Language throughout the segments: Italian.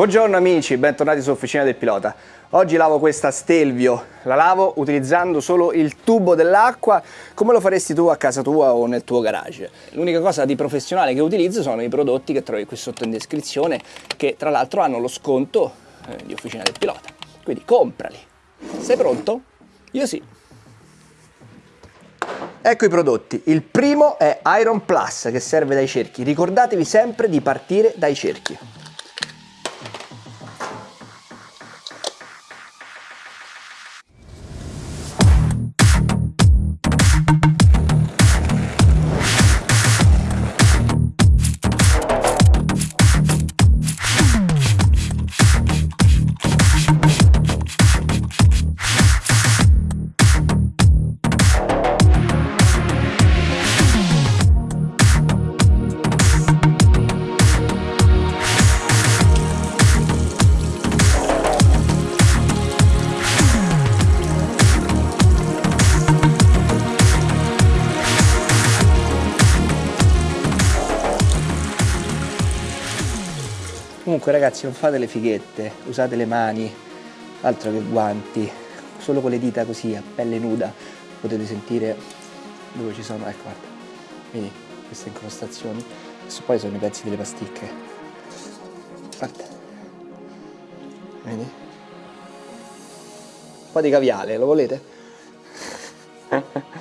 Buongiorno amici, bentornati su Officina del Pilota. Oggi lavo questa Stelvio, la lavo utilizzando solo il tubo dell'acqua come lo faresti tu a casa tua o nel tuo garage. L'unica cosa di professionale che utilizzo sono i prodotti che trovi qui sotto in descrizione che tra l'altro hanno lo sconto eh, di Officina del Pilota. Quindi comprali. Sei pronto? Io sì. Ecco i prodotti. Il primo è Iron Plus che serve dai cerchi. Ricordatevi sempre di partire dai cerchi. Comunque ragazzi non fate le fighette, usate le mani, altro che guanti, solo con le dita così a pelle nuda potete sentire dove ci sono, ecco guarda, vedi queste incrostazioni, adesso poi sono i pezzi delle pasticche, guarda, vedi? Un po' di caviale, lo volete?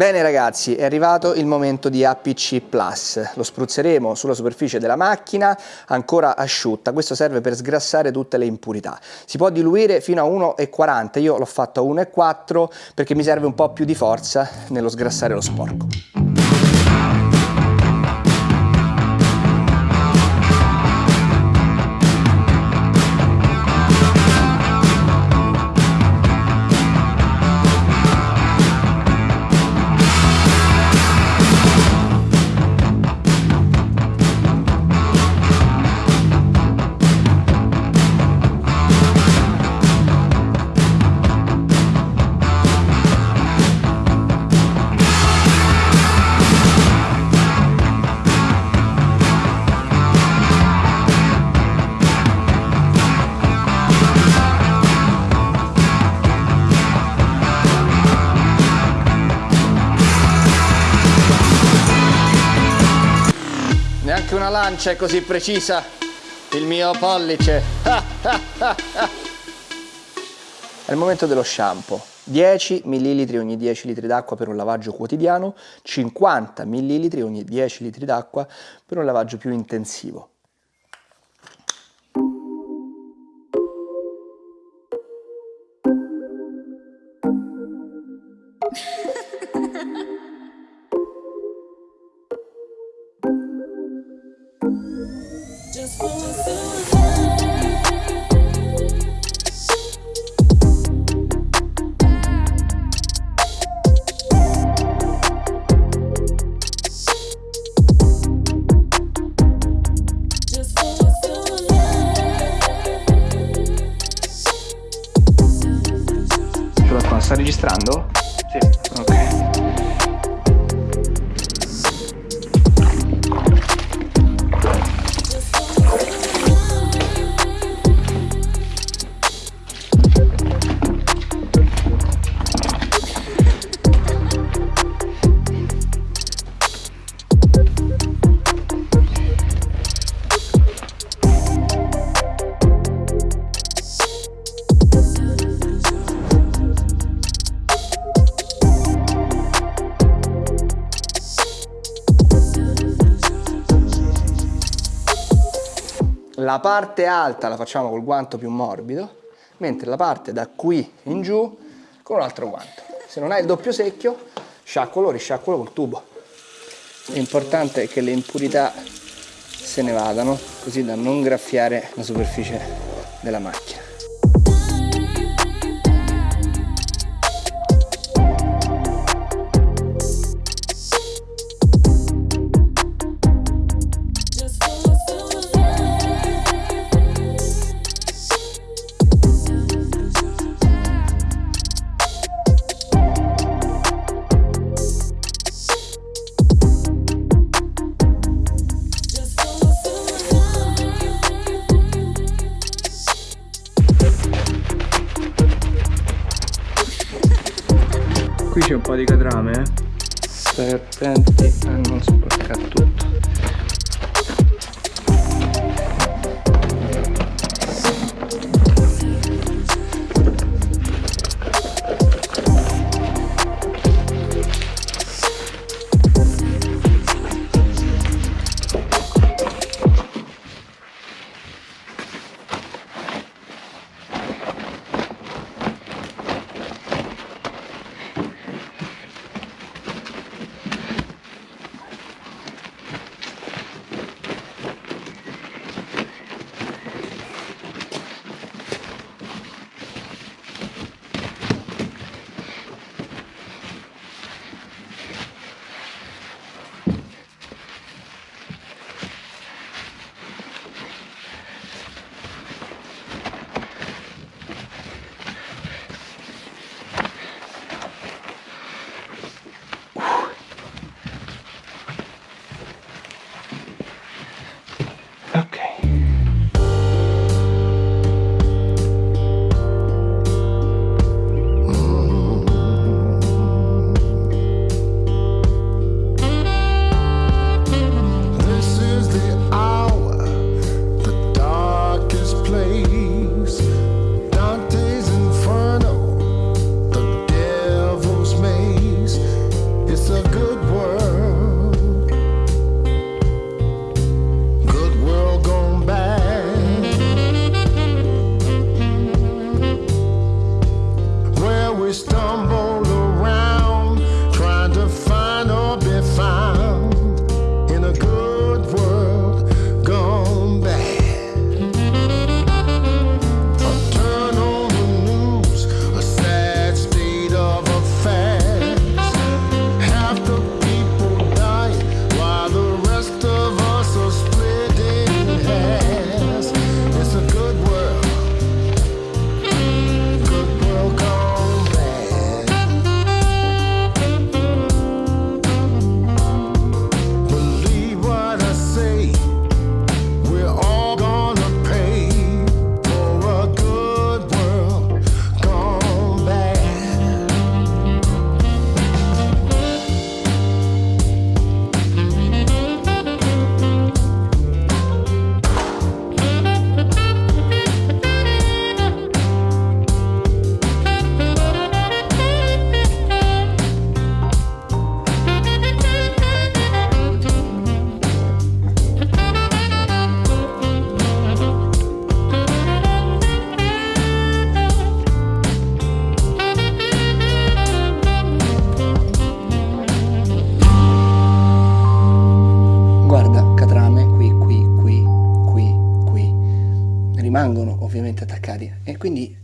Bene ragazzi, è arrivato il momento di APC Plus. Lo spruzzeremo sulla superficie della macchina ancora asciutta. Questo serve per sgrassare tutte le impurità. Si può diluire fino a 1,40, io l'ho fatto a 1,4 perché mi serve un po' più di forza nello sgrassare lo sporco. Una lancia è così precisa, il mio pollice. È il momento dello shampoo. 10 ml ogni 10 litri d'acqua per un lavaggio quotidiano, 50 ml ogni 10 litri d'acqua per un lavaggio più intensivo. Sta registrando? Sì. Ok. La parte alta la facciamo col guanto più morbido, mentre la parte da qui in giù con un altro guanto. Se non hai il doppio secchio, sciacquolo, risciacquolo col tubo. L'importante è che le impurità se ne vadano, così da non graffiare la superficie della macchina. Po' di catrame, eh. Serpenti a non sporcare tutto.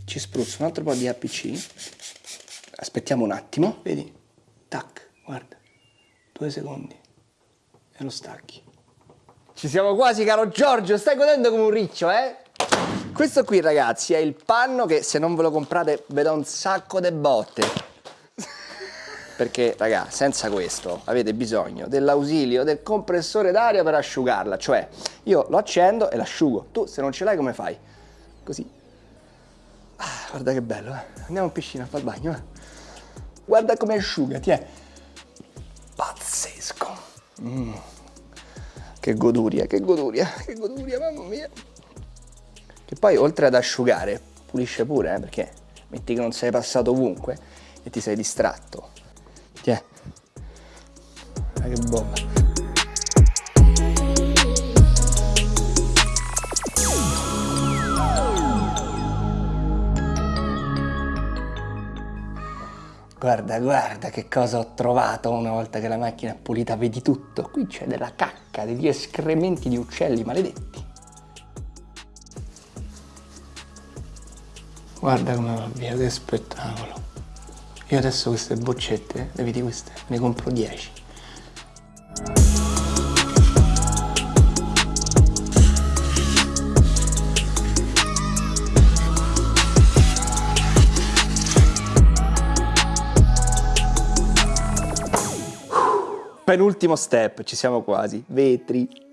Ci spruzzo un altro po' di APC aspettiamo un attimo. Vedi? Tac guarda. Due secondi. E lo stacchi. Ci siamo quasi caro Giorgio. Stai godendo come un riccio eh? Questo qui ragazzi è il panno che se non ve lo comprate vi do un sacco di botte. Perché raga senza questo avete bisogno dell'ausilio del compressore d'aria per asciugarla. Cioè io lo accendo e l'asciugo. Tu se non ce l'hai come fai? Così. Guarda che bello, eh. Andiamo in piscina a fare il bagno, eh. Guarda come asciuga, ti è. Pazzesco. Mm. Che goduria, che goduria, che goduria, mamma mia. Che poi oltre ad asciugare, pulisce pure, eh, perché metti che non sei passato ovunque e ti sei distratto. Tiè. Ah, che bomba. Guarda, guarda che cosa ho trovato una volta che la macchina è pulita, vedi tutto. Qui c'è della cacca, degli escrementi di uccelli maledetti. Guarda come va via, che spettacolo. Io adesso queste boccette, le vedi queste? Ne compro 10. Penultimo step, ci siamo quasi. Vetri.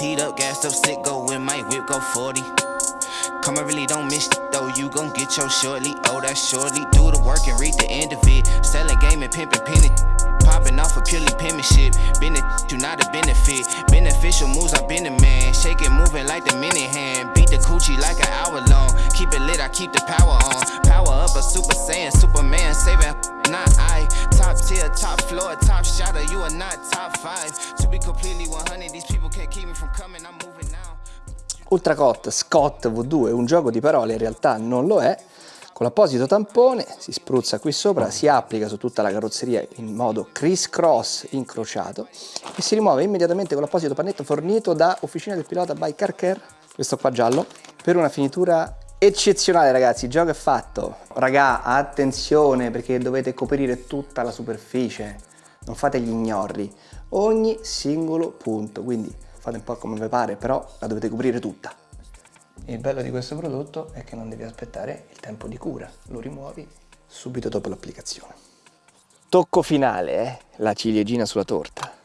Teed up, gassed up, sick, go with my whip, go 40. Come, I really don't miss though, you gon' get your shortly. Oh, that's shortly. Do the work and read the end of it. Selling game and pimping penny. Popping off a of purely penmanship. Been a do not a benefit. Beneficial moves, I've been a man. Shake it, moving like the minute hand. Beat the coochie like an hour long. Keep it lit, I keep the power on. Power up a super saiyan, Superman saving. Not I. Top tier, top floor, top. You are not top five. To be completely 100, these people can't keep me from coming. I'm moving now. Ultracot Scott V2 è un gioco di parole, in realtà non lo è. Con l'apposito tampone si spruzza qui sopra, si applica su tutta la carrozzeria in modo criss cross incrociato e si rimuove immediatamente con l'apposito pannetto fornito da Officina del Pilota by Carcare, questo qua giallo, per una finitura eccezionale ragazzi, il gioco è fatto. Raga, attenzione perché dovete coprire tutta la superficie, non fate gli ignorri, ogni singolo punto, quindi fate un po' come vi pare, però la dovete coprire tutta. Il bello di questo prodotto è che non devi aspettare il tempo di cura, lo rimuovi subito dopo l'applicazione. Tocco finale, eh? la ciliegina sulla torta.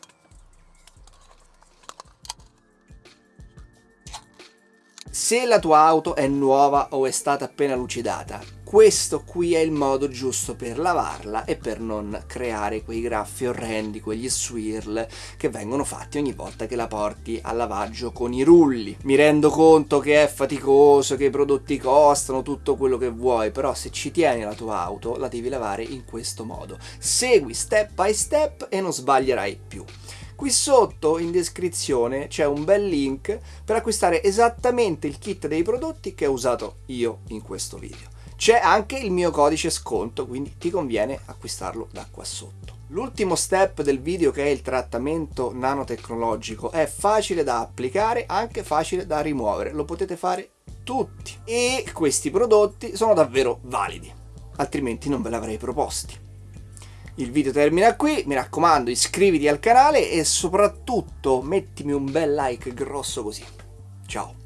Se la tua auto è nuova o è stata appena lucidata, questo qui è il modo giusto per lavarla e per non creare quei graffi orrendi, quegli swirl che vengono fatti ogni volta che la porti al lavaggio con i rulli. Mi rendo conto che è faticoso, che i prodotti costano, tutto quello che vuoi, però se ci tieni la tua auto la devi lavare in questo modo. Segui step by step e non sbaglierai più. Qui sotto in descrizione c'è un bel link per acquistare esattamente il kit dei prodotti che ho usato io in questo video. C'è anche il mio codice sconto, quindi ti conviene acquistarlo da qua sotto. L'ultimo step del video che è il trattamento nanotecnologico è facile da applicare, anche facile da rimuovere, lo potete fare tutti e questi prodotti sono davvero validi, altrimenti non ve l'avrei proposti. Il video termina qui, mi raccomando iscriviti al canale e soprattutto mettimi un bel like grosso così. Ciao!